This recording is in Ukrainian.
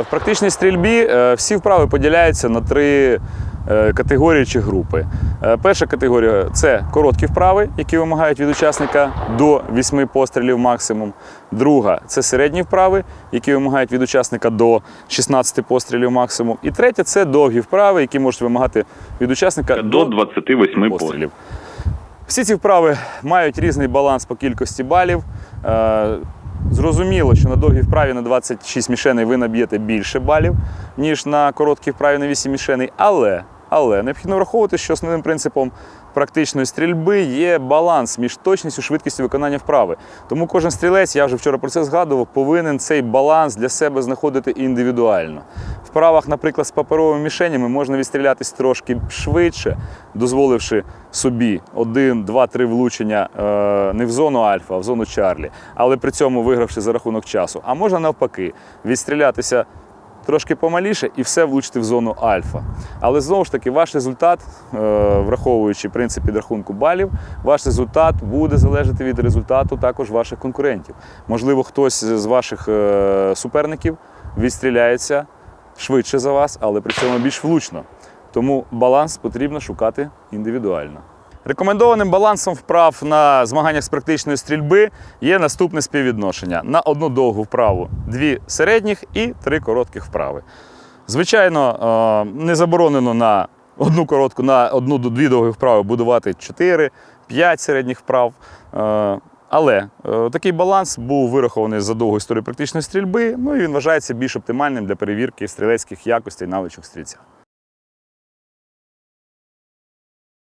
В практичній стрільбі е, всі вправи поділяються на три е, категорії чи групи. Е, Перша категорія це короткі вправи, які вимагають від учасника до 8 пострілів максимум. Друга це середні вправи, які вимагають від учасника до 16 пострілів максимум. І третя це довгі вправи, які можуть вимагати від учасника До 28 пострілів. пострілів. Всі ці вправи мають різний баланс по кількості балів. Зрозуміло, що на довгій вправі на 26 мішеней ви наб'єте більше балів, ніж на короткій вправі на 8 мішеней. Але, але необхідно враховувати, що основним принципом практичної стрільби є баланс між точністю швидкістю виконання вправи. Тому кожен стрілець, я вже вчора про це згадував, повинен цей баланс для себе знаходити індивідуально. В вправах, наприклад, з паперовими мішенями можна відстрілятись трошки швидше, дозволивши собі один, два, три влучення е, не в зону альфа, а в зону Чарлі, але при цьому вигравши за рахунок часу. А можна навпаки відстрілятися трошки помаліше і все влучити в зону альфа. Але знову ж таки, ваш результат, е, враховуючи принцип підрахунку балів, ваш результат буде залежати від результату також ваших конкурентів. Можливо, хтось з ваших е, суперників відстріляється швидше за вас, але при цьому більш влучно. Тому баланс потрібно шукати індивідуально. Рекомендованим балансом вправ на змаганнях з практичної стрільби є наступне співвідношення: на одну довгу вправу дві середніх і три коротких вправи. Звичайно, е, не заборонено на одну коротку, на одну дві довгі вправи будувати 4-5 середніх вправ. Е, Але е, такий баланс був вирахований за довгу історію практичної стрільби, ну і він вважається більш оптимальним для перевірки стрілецьких якостей навичок стрільця.